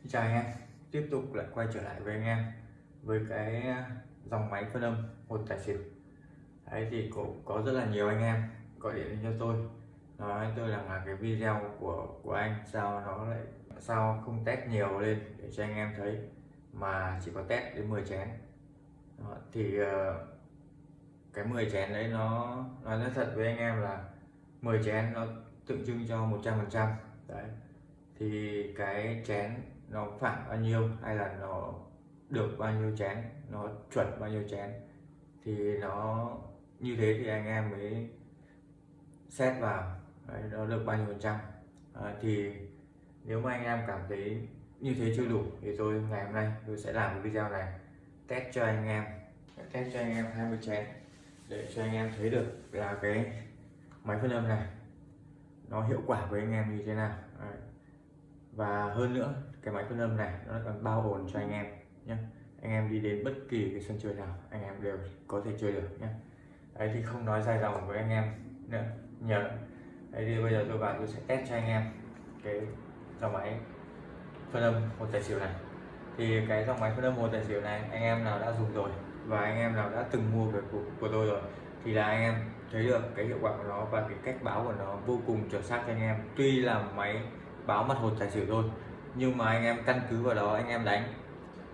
Xin chào anh em tiếp tục lại quay trở lại với anh em với cái à, dòng máy phân âm một tài xỉu. Đấy thì cũng có rất là nhiều anh em gọi điện cho tôi nói tôi rằng là cái video của của anh sao nó lại sao không test nhiều lên để cho anh em thấy mà chỉ có test đến 10 chén. Đó, thì ờ, cái 10 chén đấy nó nói nói thật với anh em là 10 chén nó tượng trưng cho 100 phần trăm. Đấy thì cái chén nó phản bao nhiêu hay là nó được bao nhiêu chén nó chuẩn bao nhiêu chén thì nó như thế thì anh em mới xét vào đấy, nó được bao nhiêu phần trăm à, thì nếu mà anh em cảm thấy như thế chưa đủ thì tôi ngày hôm nay tôi sẽ làm video này test cho anh em test cho anh em 20 chén để cho anh em thấy được là cái máy phân âm này nó hiệu quả với anh em như thế nào đấy. và hơn nữa cái máy phân âm này nó còn bao ổn cho anh em nhé anh em đi đến bất kỳ cái sân chơi nào anh em đều có thể chơi được nhé đấy thì không nói dài dòng với anh em nữa nhờ. Đấy thì bây giờ tôi vào tôi sẽ test cho anh em cái dòng máy phân âm một tài xỉu này. Thì cái dòng máy phân âm một tài xỉu này anh em nào đã dùng rồi và anh em nào đã từng mua về của, của tôi rồi thì là anh em thấy được cái hiệu quả của nó và cái cách báo của nó vô cùng chuẩn xác cho anh em. Tuy là máy báo mặt hột tài xỉu thôi nhưng mà anh em căn cứ vào đó anh em đánh.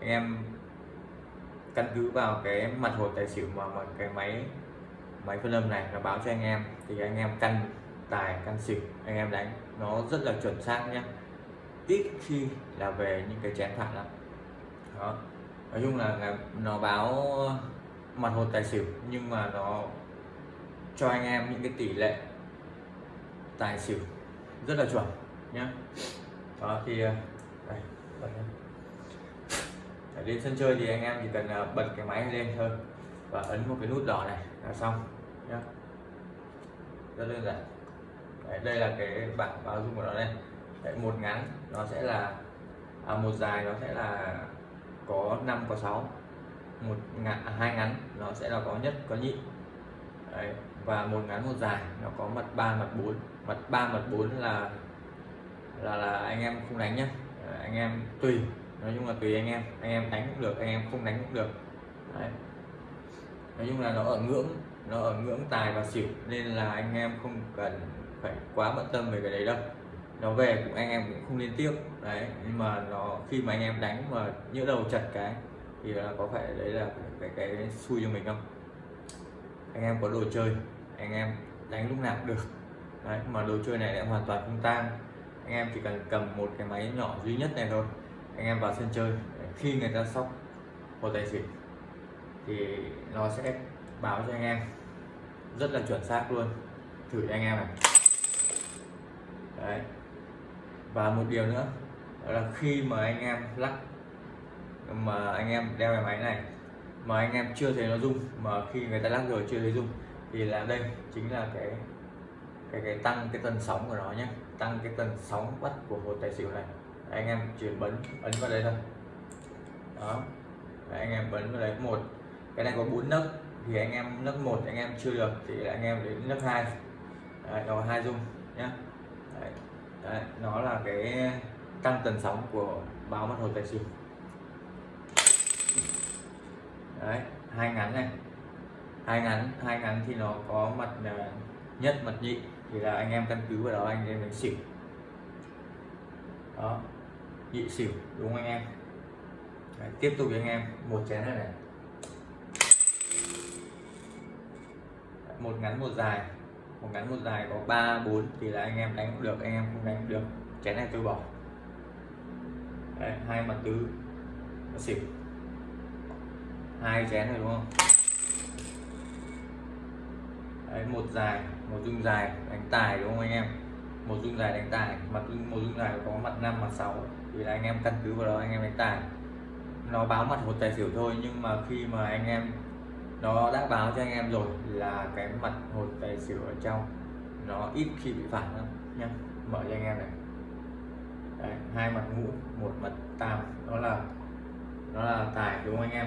Anh em căn cứ vào cái mặt hồ tài xỉu mà, mà cái máy máy phân âm này nó báo cho anh em thì anh em căn tài căn xỉu anh em đánh. Nó rất là chuẩn xác nhé ít khi là về những cái chén phản lắm. Đó. Nói chung là, nó báo mặt hồ tài xỉu nhưng mà nó cho anh em những cái tỷ lệ tài xỉu rất là chuẩn nhé đó thì à, đây, bật lên. Để lên sân chơi thì anh em chỉ cần à, bật cái máy lên thôi và ấn một cái nút đỏ này là xong nhá. Rất đơn giản. Đấy, đây là cái bảng báo dung của nó đây. Đấy, một ngắn nó sẽ là à, một dài nó sẽ là có 5 có 6 một ngắn, à, hai ngắn nó sẽ là có nhất có nhị. Đấy, và một ngắn một dài nó có mặt 3 mặt 4 mặt 3 mặt 4 là là là anh em không đánh nhá. Anh em tùy. Nói chung là tùy anh em. Anh em đánh cũng được anh em không đánh cũng được. Đấy. nói chung là nó ở ngưỡng nó ở ngưỡng tài và xỉu nên là anh em không cần phải quá bận tâm về cái đấy đâu. Nó về cũng anh em cũng không liên tiếp đấy nhưng mà nó khi mà anh em đánh mà nhỡ đầu chặt cái thì là có phải đấy là cái cái, cái xui cho mình không? Anh em có đồ chơi anh em đánh lúc nào cũng được. Đấy mà đồ chơi này lại hoàn toàn không tang anh em chỉ cần cầm một cái máy nhỏ duy nhất này thôi. Anh em vào sân chơi, khi người ta sóc một tài xỉu thì nó sẽ báo cho anh em. Rất là chuẩn xác luôn. Thử cho anh em này. Đấy. Và một điều nữa, đó là khi mà anh em lắc, mà anh em đeo cái máy này, mà anh em chưa thấy nó rung, mà khi người ta lắc rồi chưa thấy rung, thì là đây chính là cái cái cái tăng cái tần sóng của nó nhé tăng cái tần sóng bắt của một tài xỉu này. Anh em chuyển bấm ấn vào đây thôi. Đó. Đấy, anh em bấm vào đấy. Một cái này có bốn nấc thì anh em nấc một anh em chưa được thì anh em đến nấc hai. Đấy, nó hai dung nhé đấy. Đấy, nó là cái tăng tần sóng của báo mặt hồ tài xỉu. Đấy hai ngắn này. Hai ngắn hai ngắn thì nó có mặt à, nhất mặt nhị thì là anh em căn cứ vào đó anh em đánh xỉu. Đó nhị xỉu đúng không anh em? Đấy, tiếp tục với anh em một chén này. Này một ngắn một dài. Một ngắn một dài có ba bốn thì là anh em đánh cũng được anh em không đánh cũng được. Chén này tôi bỏ. Đấy, hai mặt tứ. Xỉu. Hai chén rồi đúng không? Đấy, một dài một dung dài đánh tài đúng không anh em? Một dung dài đánh tài mặt một dung dài có mặt 5 mặt 6 thì là anh em căn cứ vào đó anh em đánh tài. Nó báo mặt một tài xỉu thôi nhưng mà khi mà anh em nó đã báo cho anh em rồi là cái mặt một tài xỉu ở trong nó ít khi bị phản lắm nhá. Mở cho anh em này. Đấy, hai mặt ngũ một mặt tam. Đó là nó là tài đúng không anh em?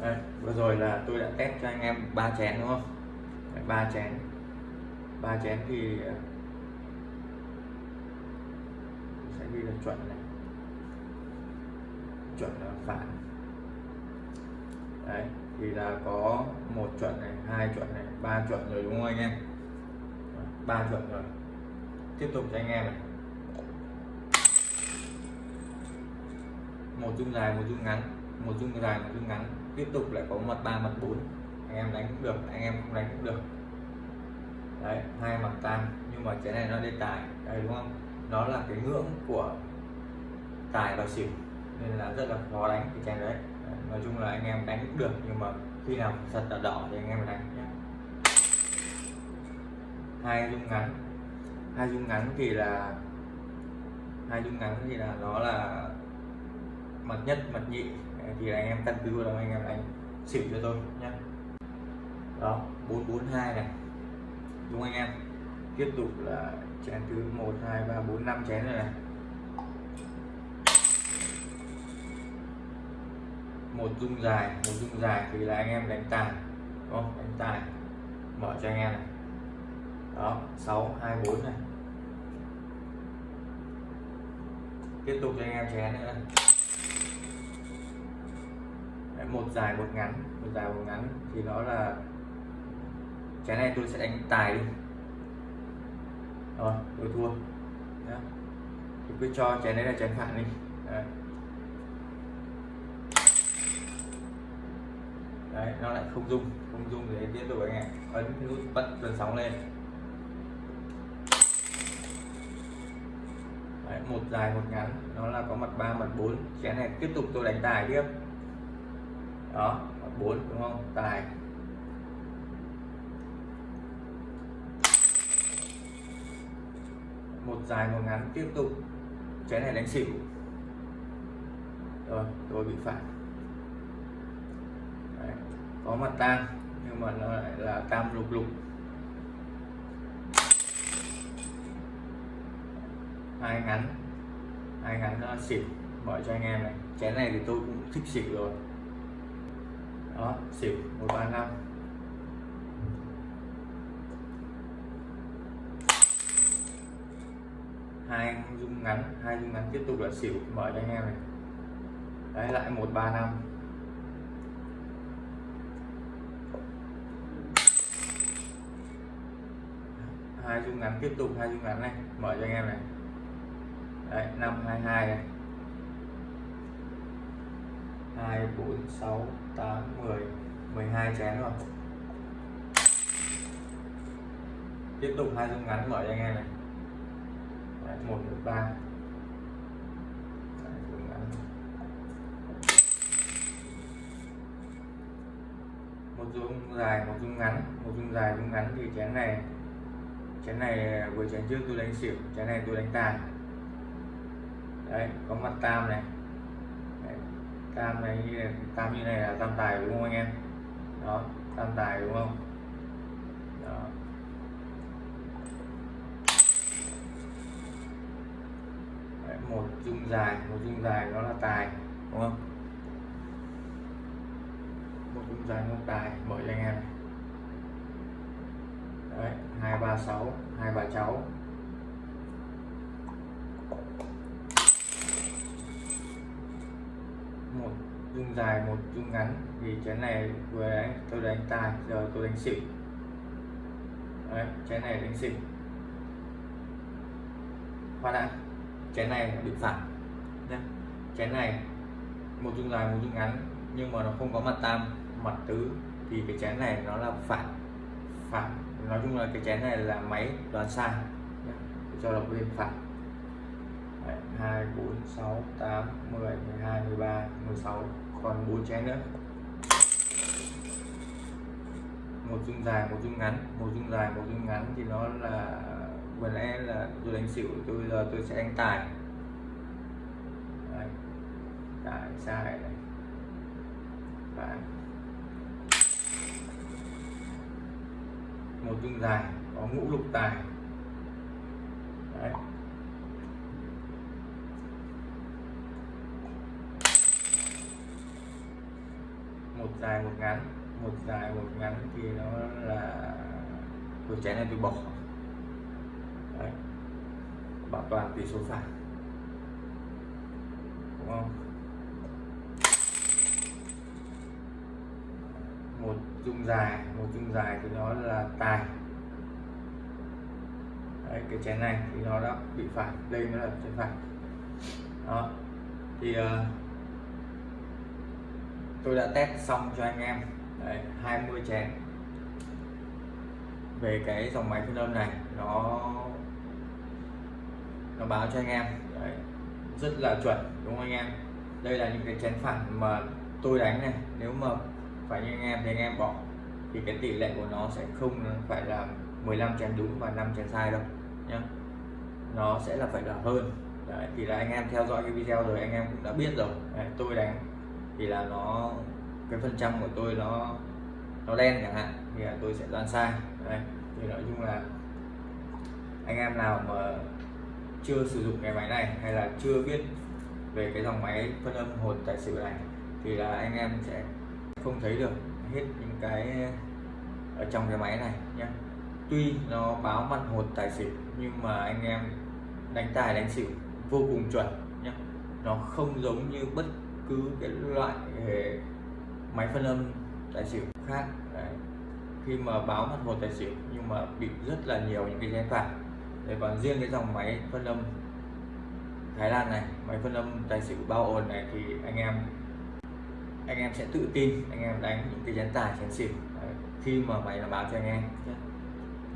Đây, vừa rồi là tôi đã test cho anh em ba chén đúng không? Ba chén. Ba chén thì ờ, sẽ ghi là chuẩn này. Chuẩn là phản đấy thì là có một chuẩn này hai chuẩn này ba chuẩn rồi đúng không anh em? Ba chuẩn rồi. Tiếp tục cho anh em này. Một dung dài một dung ngắn một dung dài một dung ngắn, tiếp tục lại có mặt ba, mặt bốn. Anh em đánh cũng được, anh em không đánh cũng được. Đấy, hai mặt tam nhưng mà cái này nó lên tài đây đúng không? Nó là cái ngưỡng của tài và xỉu, nên là rất là khó đánh cái chén đấy. Nói chung là anh em đánh cũng được, nhưng mà khi nào sật là đỏ thì anh em đánh nhé hai dung ngắn, hai dung ngắn thì là, hai dung ngắn thì là nó là mặt nhất, mặt nhị thì anh em căn cứ vào anh em đánh xỉu cho tôi nhé đó 442 này. Đúng anh em? Tiếp tục là chén thứ 1 2 3 4 5 chén rồi này. Một dung dài, một dung dài thì là anh em đánh tài, đúng không? Đánh tài. Mở cho anh em này. Đó 6 2 4 này. Tiếp tục cho anh em chén nữa. này một dài một ngắn một dài một ngắn. Thì nó là cái này tôi sẽ đánh tài đi. Rồi tôi thua. Nhá. Tôi cứ cho chén đấy là chén phản đi. Đấy. đấy nó lại không dung không dung thì tiếp tục anh em ấn nút bật tần sóng lên. Đấy, một dài một ngắn. Nó là có mặt ba mặt bốn. Chén này tiếp tục tôi đánh tài tiếp đó, bốn, đúng không? Tài. Một dài, một ngắn, tiếp tục. Chén này đánh xỉu. Rồi, tôi bị phản Đấy. có mặt tam nhưng mà nó lại là tam lục lục. Hai ngắn. Hai ngắn, nó xỉu. Mở cho anh em này. Chén này thì tôi cũng thích xỉu rồi đó, xỉu, một ba năm. Hai dung ngắn, hai dung ngắn tiếp tục là xỉu, mở cho anh em này. Đấy, lại một, ba năm. Hai dung ngắn tiếp tục, hai dung ngắn này, mở cho anh em này. Đấy, năm, hai hai này hai, bốn, sáu, tám, mười. Mười hai chén rồi. Tiếp tục hai dung ngắn mở cho anh em này. Một một, ba. Một dung dài, một dung ngắn. Một dung dài, dung ngắn thì chén này chén này, vừa chén trước tôi đánh xỉu, chén này tôi đánh tài. Đấy, có mặt tam này tam này, tam như này là tam tài đúng không anh em? Đó, tam tài đúng không? Đó. Một dung dài, một dung dài nó là tài, đúng không? Một dung dài nó tài mở cho anh em. Đấy, hai ba sáu, hai bà cháu một dung dài một dung ngắn thì chén này vừa đánh tôi đánh tài, giờ tôi đánh xỉu. Đấy, chén này đánh xỉu. Khoan đã, chén này bị phản nhé chén này, một dung dài, một dung ngắn, nhưng mà nó không có mặt tam, mặt tứ, thì cái chén này nó là phản phản nói chung là cái chén này là máy đoán sai cho là bên phản hai, bốn, sáu, tám, mười mười hai, mười ba, mười sáu còn bốn chén nữa một dung dài, một dung ngắn một dung dài, một dung ngắn thì nó là, vừa nãy là tôi đánh xỉu, tôi giờ tôi sẽ đánh tài Đấy. tài, sai này Đấy. một dung dài, có ngũ lục tài Đấy. dài một ngắn một dài một ngắn thì nó là của chén này tôi bỏ. Đấy. bảo toàn tỷ số phải, đúng không? Một dung dài một dung dài thì nó là tài. Đấy, cái chén này thì nó đã bị phải đây nó là chén phản đó. Thì uh, tôi đã test xong cho anh em. Đấy, 20 chén. Về cái dòng máy phân âm này nó nó báo cho anh em. Đấy, rất là chuẩn đúng không anh em? Đây là những cái chén phản mà tôi đánh này. Nếu mà phải như anh em thì anh em bỏ. Thì cái tỷ lệ của nó sẽ không phải là 15 chén đúng và 5 chén sai đâu nhé nó sẽ là phải là hơn. Đấy, thì là anh em theo dõi cái video rồi anh em cũng đã biết rồi. Đấy, tôi đánh thì là nó, cái phần trăm của tôi nó nó đen chẳng hạn, thì là tôi sẽ đoán sai. Đây thì nói chung là anh em nào mà chưa sử dụng cái máy này hay là chưa biết về cái dòng máy phân âm hột tài xỉu này, thì là anh em sẽ không thấy được hết những cái ở trong cái máy này nhé tuy nó báo mặt hột tài xỉu, nhưng mà anh em đánh tài đánh xỉu vô cùng chuẩn nhé nó không giống như bất cứ cái loại máy phân âm tài xỉu khác Đấy. khi mà báo mặt hồ tài xỉu nhưng mà bị rất là nhiều những cái gián phản Đấy, còn riêng cái dòng máy phân âm Thái Lan này máy phân âm tài xỉu bao ồn này thì anh em anh em sẽ tự tin anh em đánh những cái chén tài chén xỉu Đấy. khi mà máy nó báo cho anh em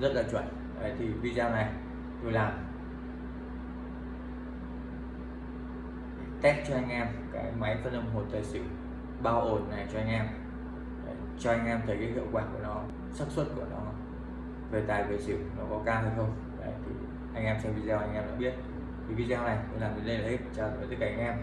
rất là chuẩn Đấy, thì video này tôi làm test cho anh em cái máy phân âm hồ tài xỉu bao ổn này cho anh em. Đấy, cho anh em thấy cái hiệu quả của nó xác suất của nó về tài về xỉu nó có cao hay không. Đấy, thì anh em xem video anh em đã biết. Thì video này tôi làm đến đây là hết. Chào tất cả anh em.